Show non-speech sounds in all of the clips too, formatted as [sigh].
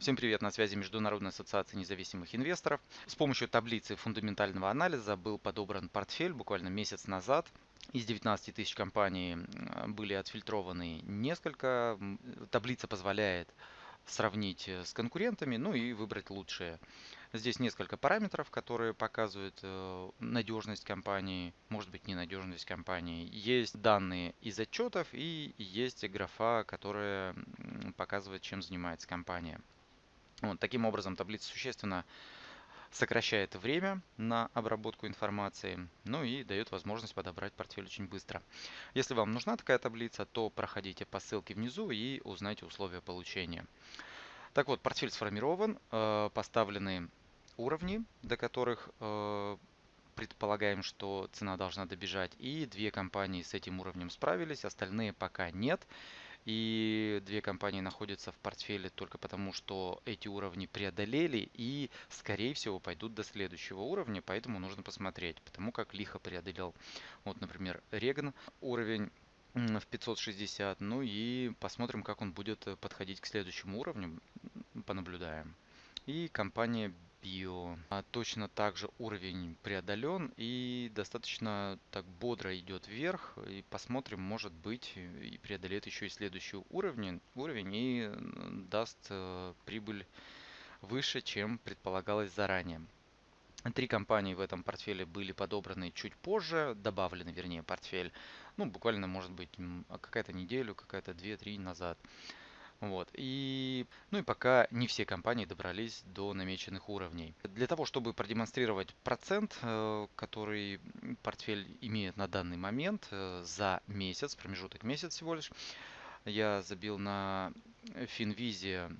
Всем привет, на связи Международная ассоциация независимых инвесторов. С помощью таблицы фундаментального анализа был подобран портфель буквально месяц назад. Из 19 тысяч компаний были отфильтрованы несколько. Таблица позволяет сравнить э, с конкурентами, ну и выбрать лучшие. Здесь несколько параметров, которые показывают э, надежность компании, может быть ненадежность компании. Есть данные из отчетов и есть графа, которая показывает, чем занимается компания. Вот, таким образом, таблица существенно сокращает время на обработку информации, ну и дает возможность подобрать портфель очень быстро. Если вам нужна такая таблица, то проходите по ссылке внизу и узнайте условия получения. Так вот, портфель сформирован, э, поставлены уровни, до которых э, предполагаем, что цена должна добежать, и две компании с этим уровнем справились, остальные пока нет. И две компании находятся в портфеле только потому, что эти уровни преодолели и, скорее всего, пойдут до следующего уровня, поэтому нужно посмотреть, потому как лихо преодолел, вот, например, Реган уровень в 560, ну и посмотрим, как он будет подходить к следующему уровню, понаблюдаем. И компания Bio. А точно так же уровень преодолен и достаточно так бодро идет вверх. И посмотрим, может быть, и преодолеет еще и следующий уровень, уровень и даст э, прибыль выше, чем предполагалось заранее. Три компании в этом портфеле были подобраны чуть позже, добавлены, вернее, портфель, ну, буквально, может быть, какая-то неделю, какая-то 2-3 назад. Вот. И, ну и пока не все компании добрались до намеченных уровней. Для того, чтобы продемонстрировать процент, э, который портфель имеет на данный момент э, за месяц, промежуток месяц всего лишь, я забил на Финвизе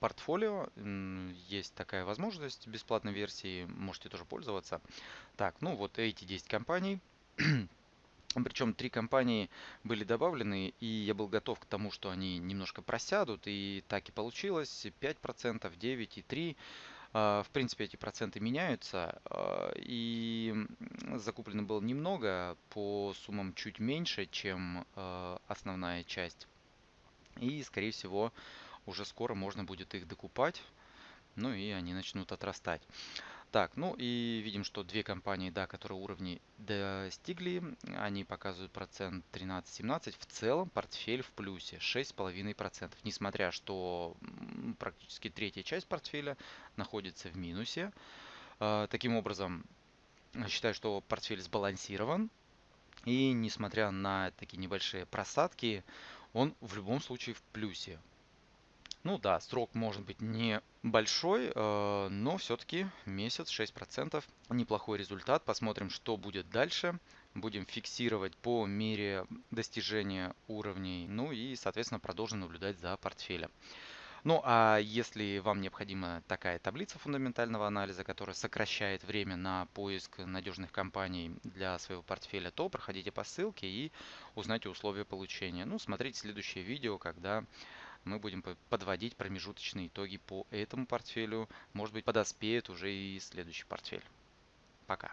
портфолио. Есть такая возможность бесплатной версии, можете тоже пользоваться. Так, ну вот эти 10 компаний. [clears throat] Причем три компании были добавлены, и я был готов к тому, что они немножко просядут, и так и получилось. 5%, 9% и 3%. А, в принципе, эти проценты меняются, а, и закуплено было немного, по суммам чуть меньше, чем а, основная часть. И, скорее всего, уже скоро можно будет их докупать, ну и они начнут отрастать. Так, ну и видим, что две компании, да, которые уровни достигли, они показывают процент 13-17. В целом портфель в плюсе 6,5%. Несмотря, что практически третья часть портфеля находится в минусе. А, таким образом, считаю, что портфель сбалансирован. И несмотря на такие небольшие просадки, он в любом случае в плюсе. Ну да, срок может быть небольшой, э, но все-таки месяц 6%. Неплохой результат. Посмотрим, что будет дальше. Будем фиксировать по мере достижения уровней. Ну и, соответственно, продолжим наблюдать за портфелем. Ну а если вам необходима такая таблица фундаментального анализа, которая сокращает время на поиск надежных компаний для своего портфеля, то проходите по ссылке и узнайте условия получения. Ну, смотрите следующее видео, когда мы будем подводить промежуточные итоги по этому портфелю. Может быть, подоспеет уже и следующий портфель. Пока.